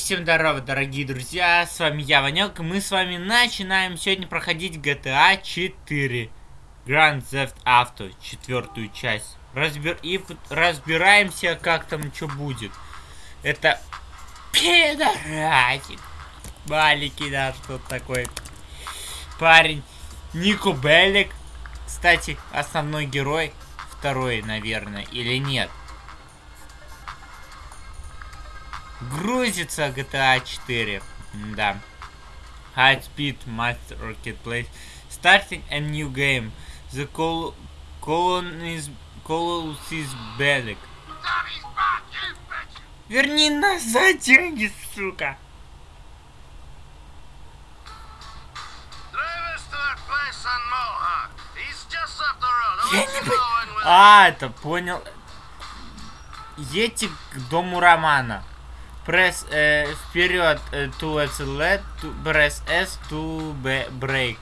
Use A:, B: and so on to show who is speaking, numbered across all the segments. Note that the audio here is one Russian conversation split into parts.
A: всем здорово, дорогие друзья, с вами я, Ванек, и мы с вами начинаем сегодня проходить GTA 4 Grand Theft Auto, четвертую часть. Разбер... И разбираемся, как там что будет. Это пидорасик. Маленький, да, что такой. Парень. Нико Беллик. Кстати, основной герой. Второй, наверное, или нет. Грузится GTA 4. Да. High Speed Master Marketplace. Starting a new game. The col colon is colon is bellic. Верни назад деньги, сука. А, это понял. Едьте к дому Романа. Press uh, period uh, to accelerate, to press S to break.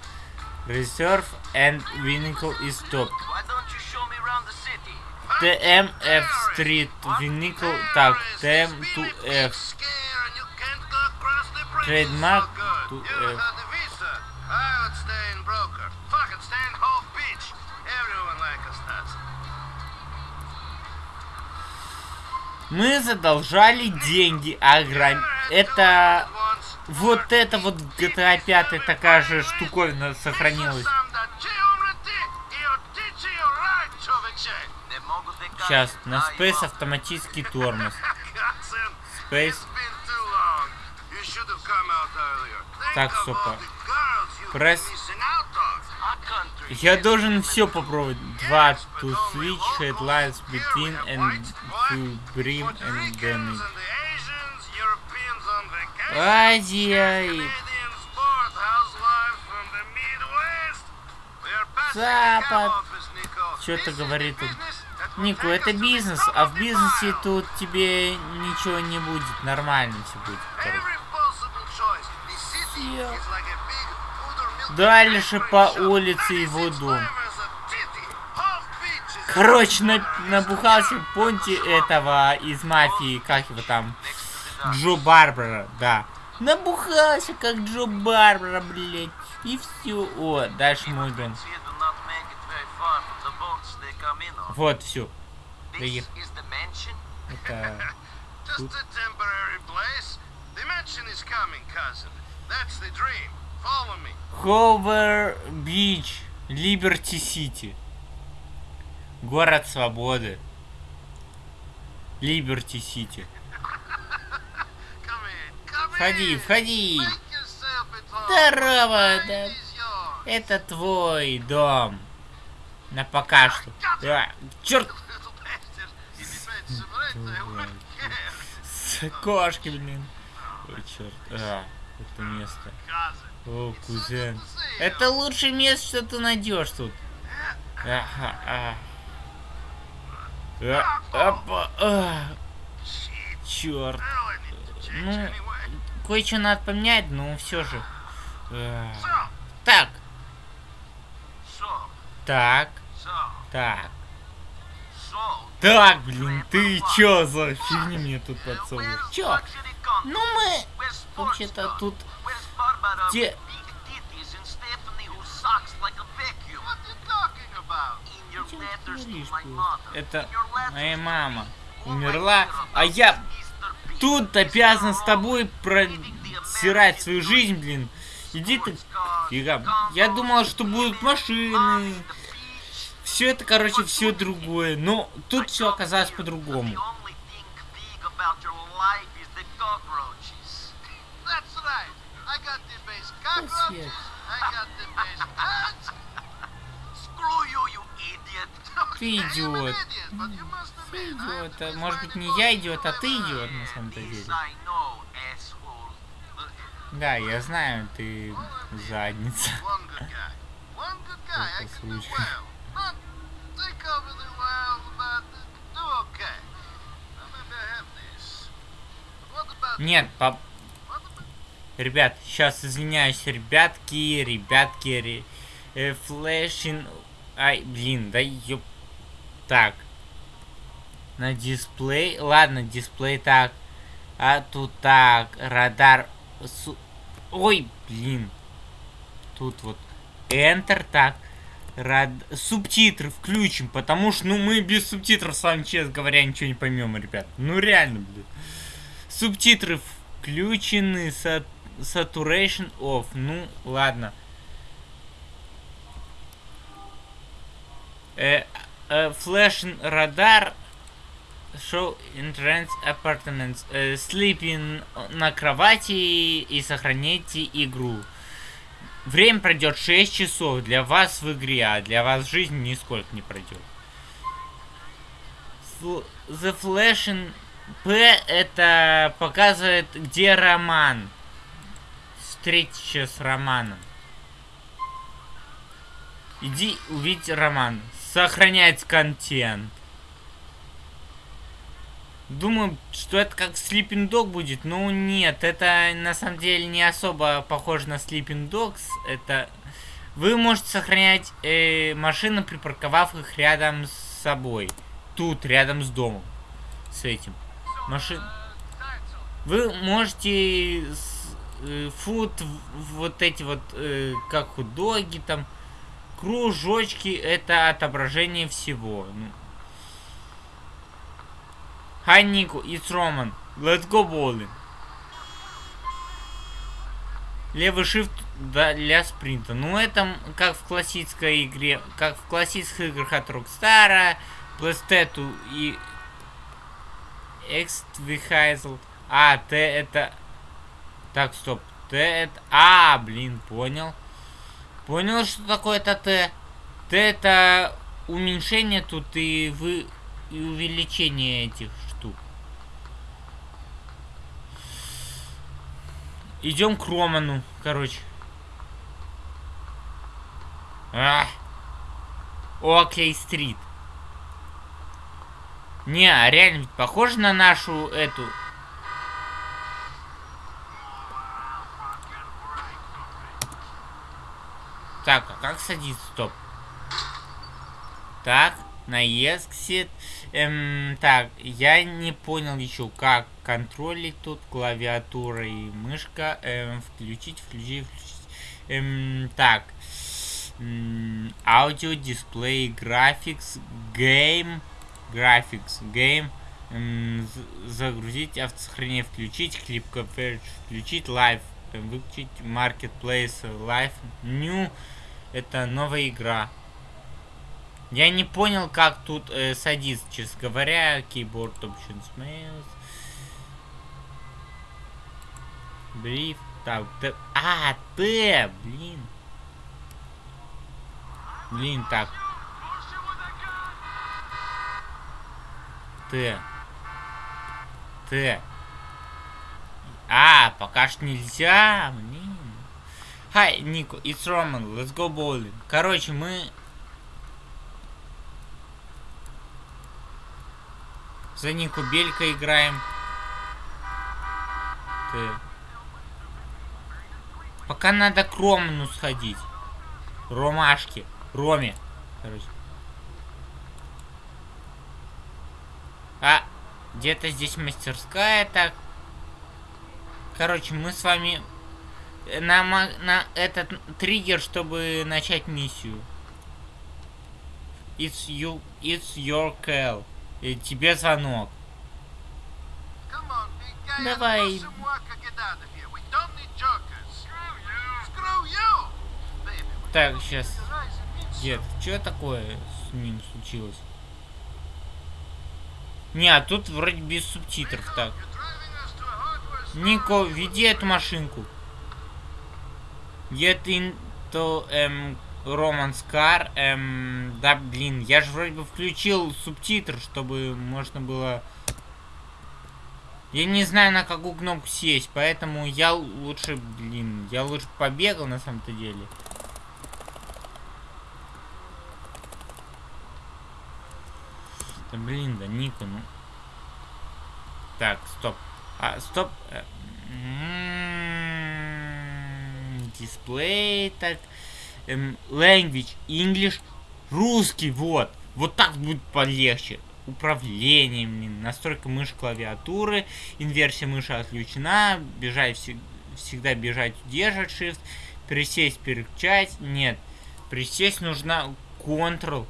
A: Reserve and vehicle is stopped. the mf Street Vehicle Tag TM to F. Trademark to F. Мы задолжали деньги, а грам... Это... Вот это вот GTA 5 такая же штуковина сохранилась. Сейчас, на Space автоматический тормоз. Space. Так, супа. Пресс. Я должен все попробовать. Два, to switch headlines between and to brim and damage. Азия и... Запад. Что-то говорит он. Нику, это бизнес, а в бизнесе тут тебе ничего не будет. Нормально все будет, короче. Дальше по улице его дом. Короче, на, набухался Понти этого из мафии, как его там, Джо Барбара, да. Набухался, как Джо Барбара, блядь. И все. О, дальше мой дом. Вот, все. Это... Тут. Ховер Бич, Либерти Сити. Город свободы. Либерти Сити. Входи, входи. Здорово, да. Это твой дом. На пока что. Да. Черт. С кошки, блин. Ой, черт. А, это место. О, кузен. Это лучшее место, что ты найдешь тут. Ага, а. А, опа. Черт. Ну, кое-что надо поменять, но все же. А. Так. Так. Так. Так, блин, ты чё за фигни мне тут подсовываешь? Чё? Ну мы вообще-то тут где... Это моя мама умерла, а я тут обязан с тобой просирать свою жизнь, блин. Иди ты фига. Я думал, что будут машины. Все это, короче, все другое. Но тут все оказалось по-другому. Спасибо. Ты идиот. Ты идиот. А может быть не я идиот, а ты идиот на самом-то деле. Да, я знаю, ты задница. Нет, пап... Ребят, сейчас извиняюсь, ребятки, ребятки, э, флешин... Ай, блин, да ёп... Так. На дисплей... Ладно, дисплей так. А тут так, радар... Су... Ой, блин. Тут вот Enter, так. Рад... Субтитры включим, потому что, ну, мы без субтитров с вами, честно говоря, ничего не поймем, ребят. Ну, реально, блин. Субтитры включены, сат... saturation off. Ну, ладно. Э, э, радар show entrance apartments. Sleeping на кровати и сохраните игру. Время пройдет 6 часов для вас в игре, а для вас жизнь нисколько не пройдет. The Flashing P это показывает, где роман. Встреча с романом. Иди увидеть роман. Сохранять контент. Думаю, что это как Sleeping Dog будет. Ну, нет, это на самом деле не особо похоже на Sleeping Dogs. Это... Вы можете сохранять э, машины, припарковав их рядом с собой. Тут, рядом с домом. С этим. Машин... Вы можете... Э, фут, вот эти вот, э, как худоги там, кружочки, это отображение всего. Ну, Hi Nico, it's. Let's go bowling. Левый shift для спринта. Ну это как в классической игре, как в классических играх от Rockstar, PlayStation и Vehicle. А, Т это... Так, стоп. Т это... А, блин, понял. Понял, что такое это Т. Т это уменьшение тут и вы и увеличение этих Идем к Роману, короче. А. Окей, стрит. Не, а реально похоже на нашу эту... Так, а как садиться? Стоп. Так, на exit. Эм, так, я не понял еще, как контролить тут клавиатура и мышка. Эм, включить, включить, включить. Эм, так. Audio, display, graphics, game, graphics, game. Загрузить, автосохранение включить, клип включить, live выключить, marketplace, live, new. Это новая игра. Я не понял, как тут э, садиться, честно говоря. Keyboard Options Mouse. Brief. Так, Т. А, Т, блин. Блин, так. Т. Т. А, пока что нельзя, блин. Hi, Nico, it's Roman, let's go bowling. Короче, мы За Нику Белька играем. Ты. Пока надо к Роману сходить. Ромашки. Роме. Короче. А, где-то здесь мастерская, так. Короче, мы с вами на, на этот триггер, чтобы начать миссию. It's you, it's your call. И тебе звонок. Давай. Так, сейчас. Дед, что такое с ним случилось? Не, а тут вроде без субтитров так. Нико, веди эту машинку. Get into um, Романс Кар. Эм, да, блин, я же вроде бы включил субтитр, чтобы можно было... Я не знаю, на какую кнопку сесть, поэтому я лучше, блин, я лучше побегал на самом-то деле. Да блин, да Нику, ну. Так, стоп. А, стоп. Э, м-м-м, дисплей, так эм, language, English, русский, вот. Вот так будет полегче. управление, блин, настройка мыши клавиатуры, инверсия мыши отключена, бежать вс всегда бежать, удерживать shift, присесть, переключать, нет, присесть нужна Ctrl,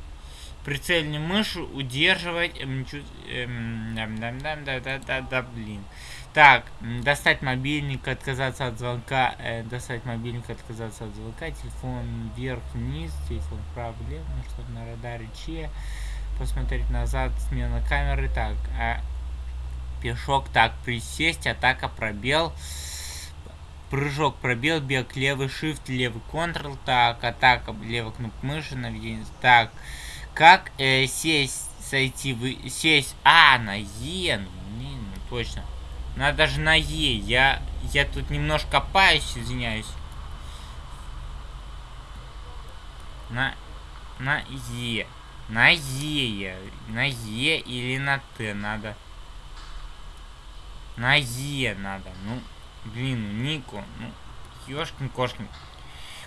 A: прицельную мышу удерживать, эм, эм, да, да, да, да, да, да, блин. Так, достать мобильник, отказаться от звонка, э, достать мобильник, отказаться от звонка, телефон вверх-вниз, телефон вправо-влево, что-то на радаре Че, посмотреть назад, смена камеры, так, а, пешок, так, присесть, атака, пробел, прыжок, пробел, бег, левый shift, левый Ctrl, так, атака, левый кнопка мыши, наведение, так, как э, сесть, сойти, вы, сесть, а, на Е, ну, ну точно, надо даже на Е. Я, я тут немножко копаюсь, извиняюсь. На, на Е. На Е. На Е или на Т надо. На Е надо. Ну, блин, Нику. Ну, ёшкин-кошкин.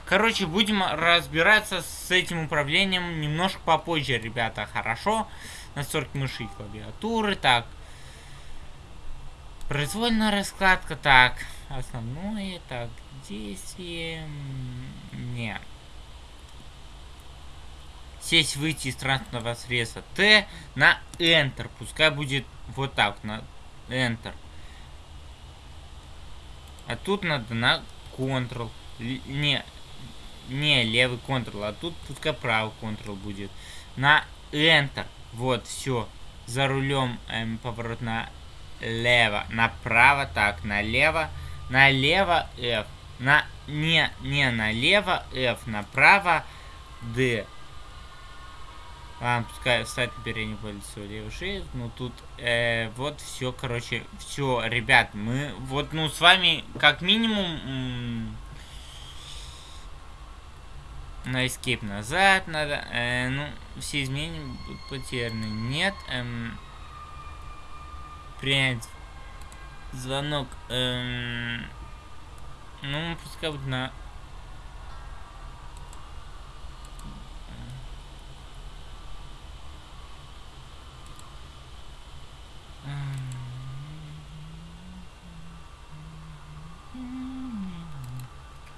A: Короче, будем разбираться с этим управлением немножко попозже, ребята. Хорошо? Настройки мыши и клавиатуры. Так, Произвольная раскладка, так. Основное, так, действие... Не. Сесть, выйти из транспортного средства. Т на Enter. Пускай будет вот так, на Enter. А тут надо на Ctrl. Не, не, левый Ctrl, а тут пускай правый Ctrl будет. На Enter. Вот, все. За рулем эм, поворот на лево, направо, так, налево, налево, F, на, не, не налево, F, направо, D. Ладно, пускай встать на переднюю позицию левый shift, ну тут, э, вот все, короче, все, ребят, мы, вот, ну, с вами, как минимум, на escape назад надо, э, ну, все изменения будут потеряны, нет, эм, принять звонок. Эм, ну, пускай будет на...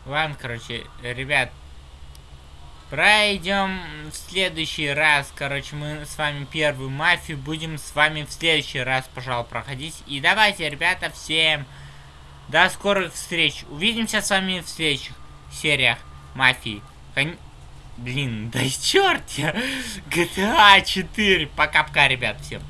A: Ладно, короче, ребят, Пройдем в следующий раз. Короче, мы с вами первую мафию будем с вами в следующий раз, пожалуй, проходить. И давайте, ребята, всем до скорых встреч. Увидимся с вами в следующих сериях мафии. Кон... Блин, да черт я. GTA 4. Пока-пока, ребят, всем.